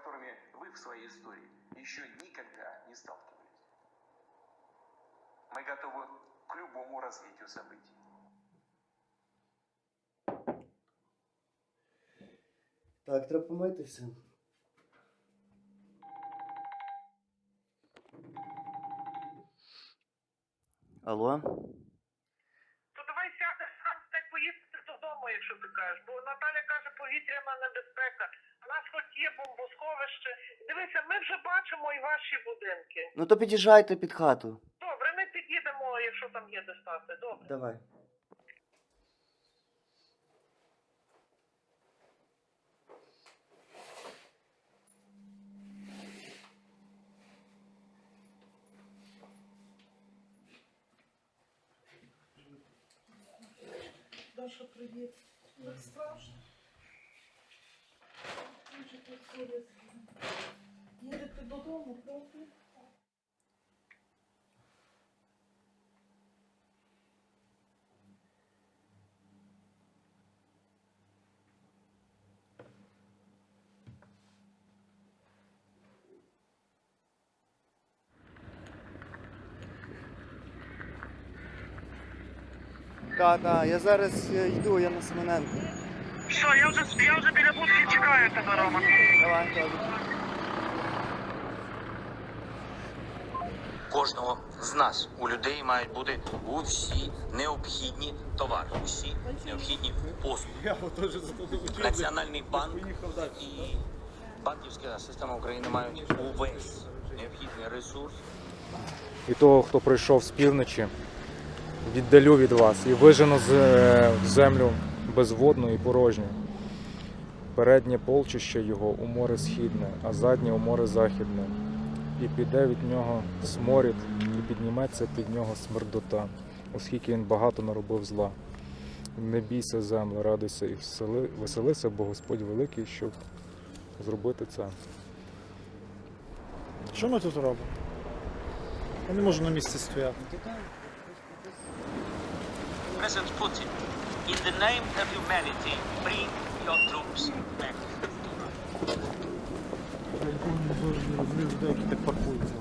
которыми вы в своей истории еще никогда не сталкивались. Мы готовы к любому развитию событий. Так, треба помитися. Алло? То давай сядеш сам та й поїдете додому, якщо ти кажеш. Бо Наталя каже, повітряна небезпека. Є бомбосховище. Дивися, ми вже бачимо і ваші будинки. Ну то під'їжджайте під хату. Добре, ми під'їдемо, якщо там є де стати. Добре. Давай. Даша, привіт. Так страшно. Їдете додому, правда? Так, так, я зараз е, йду, я на Семененко. Все, я вже, я вже біля будки чекаю тебе, Рома. Давай, добре. кожного з нас у людей мають бути усі необхідні товари, усі необхідні послуги. Національний банк і банківська система України мають увесь необхідний ресурс і того, хто прийшов з півночі, віддалю від вас і вижену з е, землю безводну і порожню. Переднє полчище його у море східне, а заднє у море західне. І піде від нього сморід, і підніметься під нього смердота, оскільки він багато наробив зла. Не бійся, земле, радуйся і всели- веселися, бо Господь великий, щоб зробити це. Що ми тут робимо? Я не можу на місці стояти. President Putin, in the name of humanity, bring your troops back. Деякі так паркуються.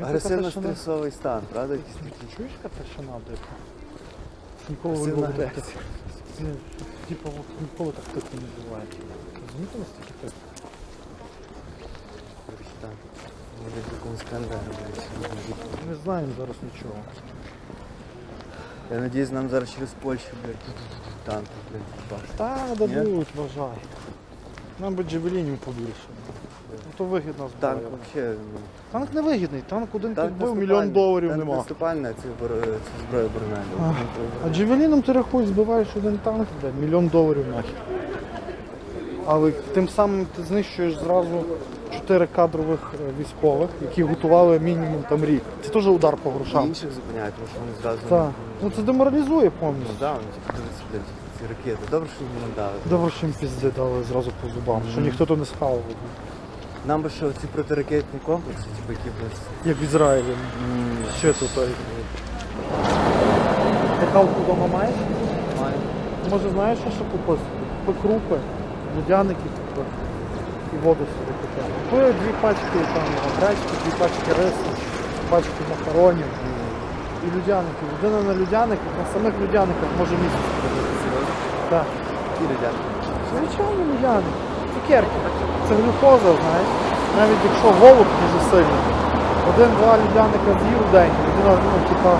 Агресивно-стресовий стан, правда? такий? Чуєш, яка тишина, блядь? Ніколи не так. Типа, ніколи так тихо не буває. Розумієте? Коротше, там. Може в якомусь скандалі, блядь. Не знаємо зараз нічого. Я надіюсь, нам зараз через Польщу, блядь, танки, блядь, бачать. Та дадуть, вважай. Нам би джевелінів побільше. Ну то вигідна зброя. Танк взагалі. ну, Танк не вигідний, танк один танк наступальний. мільйон доларів танк нема. наступальний, а це, бор- це зброя Борнелі. А джевеліном ти рахуй, збиваєш один танк, блядь, мільйон доларів нахер. Але тим самим ти знищуєш зразу чотири кадрових е, військових, які готували мінімум там рік. Це теж удар по І грошам. інших зупиняють, тому що вони зразу. Так. Ну це деморалізує Ну повністю. да, вони типу дивиться, блядь, ці ракети. Добре, що їм не дали. Добре, що їм пізди дали зразу по зубам, що ніхто то не схавав. Нам би що ці протиракетні комплекси, типу, які без. Як в Ізраїлі. Ще тут. той. Ти кавку вдома маєш? Має. Може знаєш, що ще купити? Купи крупи, купи і воду собі купи. Купи дві пачки там гречки, дві пачки рису, пачки макаронів і людяників. Людина на людяниках, на самих людяниках може місяць. Так. Які рядяки? Звичайно, людяник. Цукерки. Це глюкоза, знаєш. Навіть якщо голод дуже сильний, один-два людяника з'їв в день, людина, ну, типа,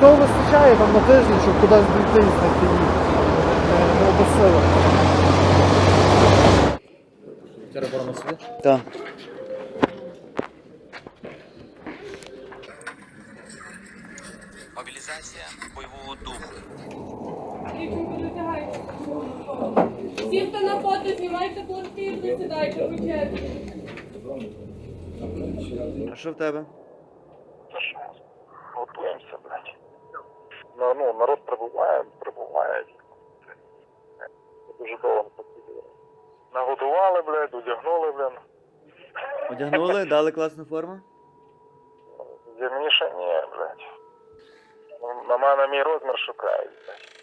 того вистачає там на тиждень, щоб кудись дійти і знайти їх. Не, не обесила. Так. Мобілізація бойового духу. Всі, хто на фото, знімайте пластину, сідайте в черзі. А що в тебе? Та що, готуємося, блядь. Ну, народ прибуває. Блядь, одягнули, блін. Одягнули, дали класну форму? Зімніше ні, блядь. На мене мій розмір шукають, блядь.